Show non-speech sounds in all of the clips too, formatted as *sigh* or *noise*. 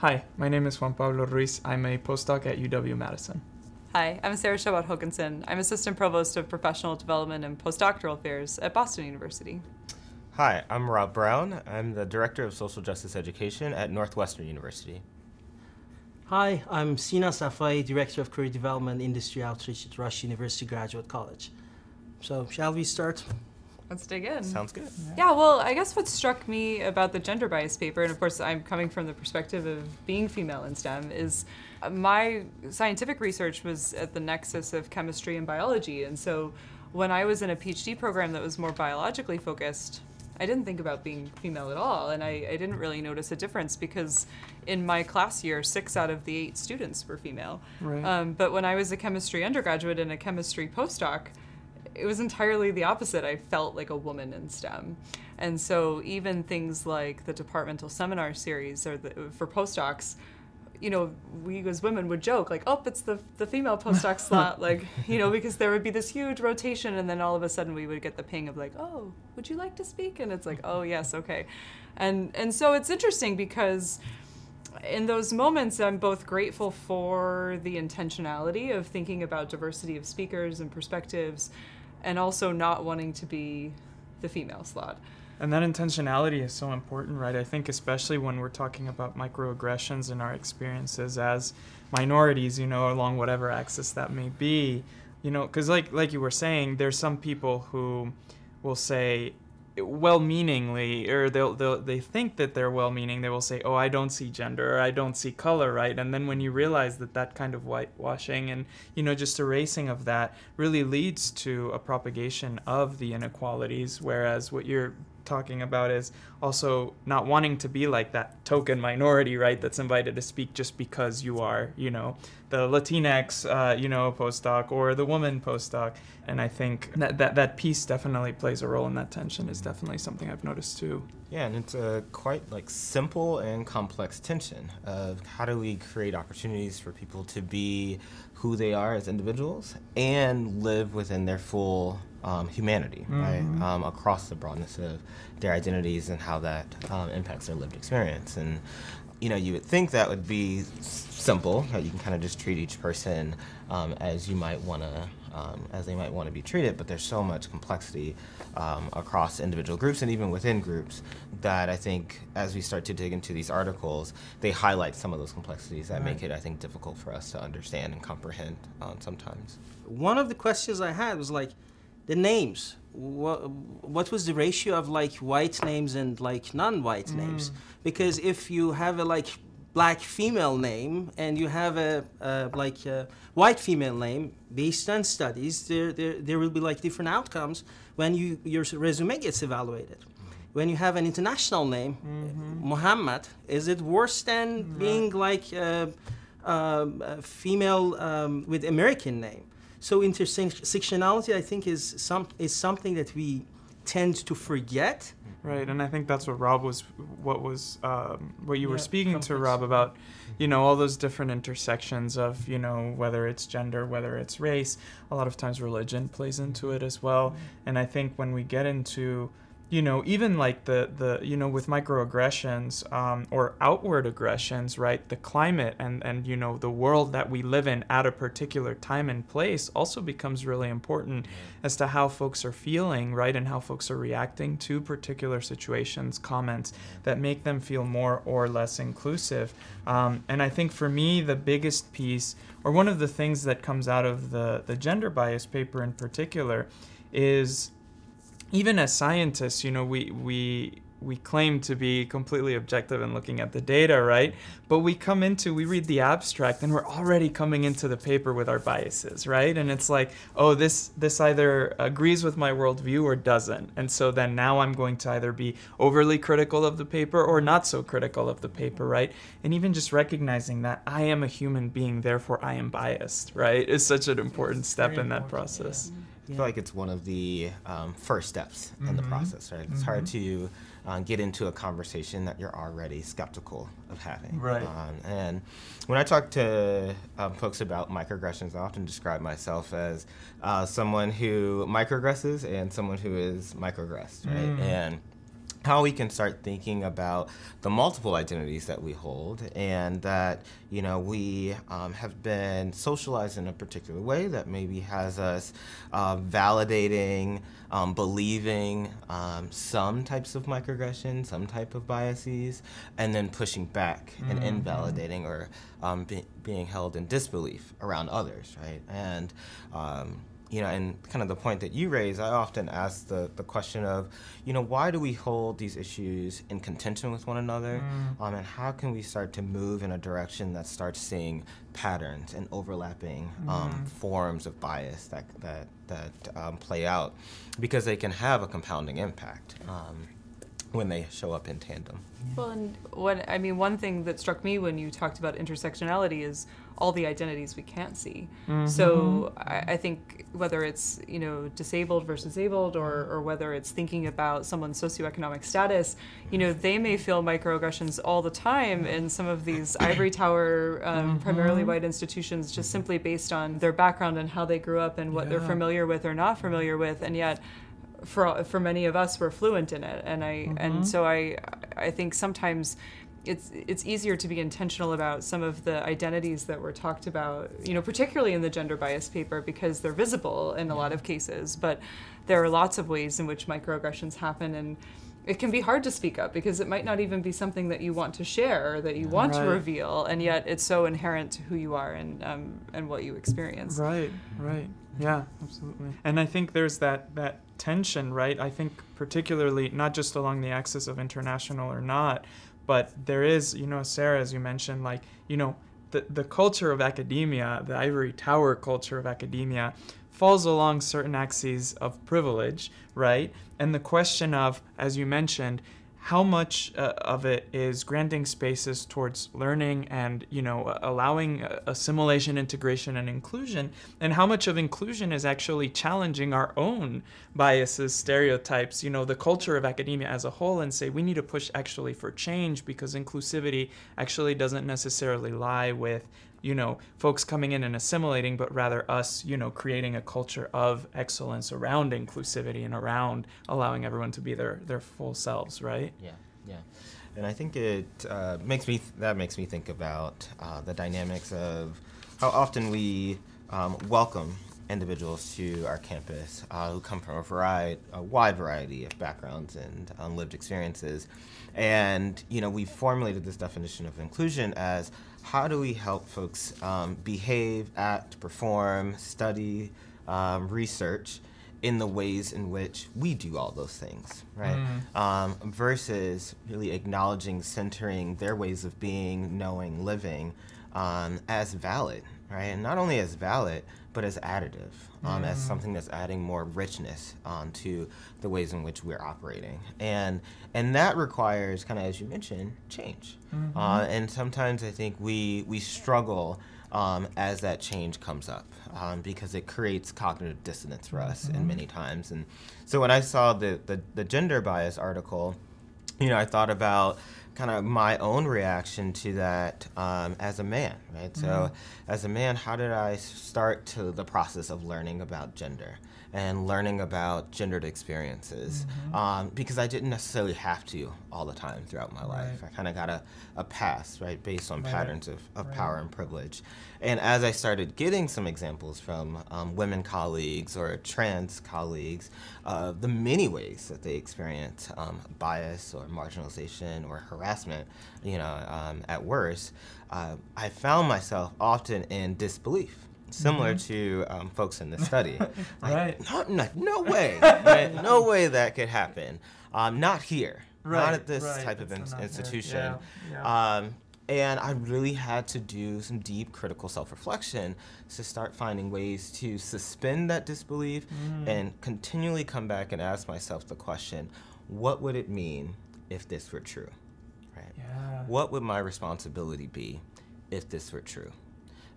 Hi, my name is Juan Pablo Ruiz. I'm a postdoc at UW-Madison. Hi, I'm Sarah Chabot Hokanson. I'm Assistant Provost of Professional Development and Postdoctoral Affairs at Boston University. Hi, I'm Rob Brown. I'm the Director of Social Justice Education at Northwestern University. Hi, I'm Sina Safai, Director of Career Development Industry Outreach at Rush University Graduate College. So, shall we start? Let's dig in. Sounds good. Yeah, well, I guess what struck me about the gender bias paper, and of course I'm coming from the perspective of being female in STEM, is my scientific research was at the nexus of chemistry and biology. And so when I was in a PhD program that was more biologically focused, I didn't think about being female at all. And I, I didn't really notice a difference because in my class year, six out of the eight students were female. Right. Um, but when I was a chemistry undergraduate and a chemistry postdoc, it was entirely the opposite. I felt like a woman in STEM. And so even things like the departmental seminar series or the, for postdocs, you know, we as women would joke like, "Oh, it's the the female postdoc *laughs* slot," like, you know, because there would be this huge rotation, and then all of a sudden we would get the ping of like, "Oh, would you like to speak?" And it's like, "Oh, yes, okay," and and so it's interesting because in those moments, I'm both grateful for the intentionality of thinking about diversity of speakers and perspectives, and also not wanting to be the female slot. And that intentionality is so important, right? I think especially when we're talking about microaggressions and our experiences as minorities, you know, along whatever axis that may be, you know, because like like you were saying, there's some people who will say well-meaningly or they'll, they'll they think that they're well-meaning they will say oh i don't see gender or i don't see color right? And then when you realize that that kind of whitewashing and you know just erasing of that really leads to a propagation of the inequalities whereas what you're talking about is also not wanting to be like that token minority, right? That's invited to speak just because you are, you know, the Latinx, uh, you know, postdoc or the woman postdoc. And I think that, that that piece definitely plays a role in that tension. Is definitely something I've noticed too. Yeah, and it's a quite like simple and complex tension of how do we create opportunities for people to be who they are as individuals and live within their full um, humanity, mm-hmm. right? Um, across the broadness of their identities and how that um, impacts their lived experience. And you know, you would think that would be simple. That you can kind of just treat each person um, as you might want to, um, as they might want to be treated. But there's so much complexity um, across individual groups and even within groups that I think, as we start to dig into these articles, they highlight some of those complexities that right. make it, I think, difficult for us to understand and comprehend um, sometimes. One of the questions I had was like, the names what, what was the ratio of like white names and like non-white mm. names because if you have a like black female name and you have a, a like a white female name based on studies there, there there will be like different outcomes when you your resume gets evaluated when you have an international name mm -hmm. Muhammad is it worse than mm-hmm. being like a, a, a female um, with American name so intersectionality, I think, is some is something that we tend to forget. Right, and I think that's what Rob was, what was, um, what you yeah, were speaking complex. to Rob about, you know, all those different intersections of, you know, whether it's gender, whether it's race. A lot of times religion plays into it as well, mm-hmm. and I think when we get into you know, even like the, the you know, with microaggressions um, or outward aggressions, right? The climate and, and, you know, the world that we live in at a particular time and place also becomes really important as to how folks are feeling, right? And how folks are reacting to particular situations, comments that make them feel more or less inclusive. Um, and I think for me, the biggest piece, or one of the things that comes out of the, the gender bias paper in particular, is even as scientists, you know, we we we claim to be completely objective in looking at the data, right? But we come into, we read the abstract and we're already coming into the paper with our biases, right? And it's like, oh, this, this either agrees with my worldview or doesn't. And so then now I'm going to either be overly critical of the paper or not so critical of the paper, right? And even just recognizing that I am a human being, therefore I am biased, right? Is such an important step in that process. Yeah. I feel like it's one of the um, first steps mm -hmm. in the mm-hmm. process, right? It's mm -hmm. hard to uh, get into a conversation that you're already skeptical of having. Right. Um, and when I talk to um, folks about microaggressions, I often describe myself as uh, someone who microaggresses and someone who is microaggressed, right? Mm. And how we can start thinking about the multiple identities that we hold and that you know we um, have been socialized in a particular way that maybe has us uh, validating um, believing um, some types of microaggression some type of biases and then pushing back mm-hmm. and invalidating or um, be, being held in disbelief around others right and um, you know, and kind of the point that you raise, I often ask the, the question of, you know, why do we hold these issues in contention with one another? Mm. Um, and how can we start to move in a direction that starts seeing patterns and overlapping um, mm. forms of bias that, that, that um, play out? Because they can have a compounding impact um, when they show up in tandem. Well, and what I mean, one thing that struck me when you talked about intersectionality is all the identities we can't see. Mm-hmm. So I, I, think whether it's you know disabled versus abled, or or whether it's thinking about someone's socioeconomic status, you know they may feel microaggressions all the time in some of these ivory tower, um, mm-hmm. primarily white institutions, just simply based on their background and how they grew up and what yeah. they're familiar with or not familiar with, and yet for for many of us we're fluent in it and i mm-hmm. and so i i think sometimes it's it's easier to be intentional about some of the identities that were talked about you know particularly in the gender bias paper because they're visible in a lot of cases but there are lots of ways in which microaggressions happen and it can be hard to speak up because it might not even be something that you want to share or that you want right. to reveal, and yet it's so inherent to who you are and um, and what you experience. Right, right, yeah, absolutely. And I think there's that that tension, right? I think particularly not just along the axis of international or not, but there is, you know, Sarah, as you mentioned, like you know, the the culture of academia, the ivory tower culture of academia falls along certain axes of privilege, right? And the question of, as you mentioned, how much uh, of it is granting spaces towards learning and you know allowing assimilation integration and inclusion and how much of inclusion is actually challenging our own biases stereotypes you know the culture of academia as a whole and say we need to push actually for change because inclusivity actually doesn't necessarily lie with you know, folks coming in and assimilating, but rather us, you know, creating a culture of excellence around inclusivity and around allowing everyone to be their, their full selves, right? Yeah, yeah. And I think it uh, makes me, th- that makes me think about uh, the dynamics of how often we um, welcome individuals to our campus uh, who come from a variety, a wide variety of backgrounds and um, lived experiences. And, you know, we formulated this definition of inclusion as how do we help folks um, behave, act, perform, study, um, research in the ways in which we do all those things, right? Mm. Um, versus really acknowledging, centering their ways of being, knowing, living um, as valid, right? And not only as valid, but as additive, um, mm. as something that's adding more richness um, to the ways in which we're operating. And, and that requires, kind of as you mentioned, change. Mm-hmm. Uh, and sometimes I think we, we struggle um, as that change comes up um, because it creates cognitive dissonance for us mm-hmm. in many times. And so when I saw the, the, the gender bias article, you know, I thought about kind of my own reaction to that um, as a man, right? Mm-hmm. So, as a man, how did I start to the process of learning about gender? And learning about gendered experiences mm-hmm. um, because I didn't necessarily have to all the time throughout my right. life. I kind of got a, a pass, right, based on right. patterns of, of right. power and privilege. And as I started getting some examples from um, women colleagues or trans colleagues, uh, the many ways that they experience um, bias or marginalization or harassment, you know, um, at worst, uh, I found myself often in disbelief similar mm-hmm. to um, folks in the study. *laughs* right. Like, no, no, *laughs* way. right? No way that could happen. Um, not here. Right. Not at this right. type of in- institution. Yeah. Yeah. Um, and I really had to do some deep critical self reflection to start finding ways to suspend that disbelief mm. and continually come back and ask myself the question what would it mean if this were true? Right? Yeah. What would my responsibility be if this were true?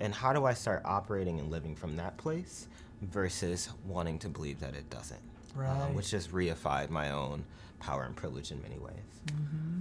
And how do I start operating and living from that place versus wanting to believe that it doesn't? Uh, right. Which just reified my own power and privilege in many ways. Mm-hmm.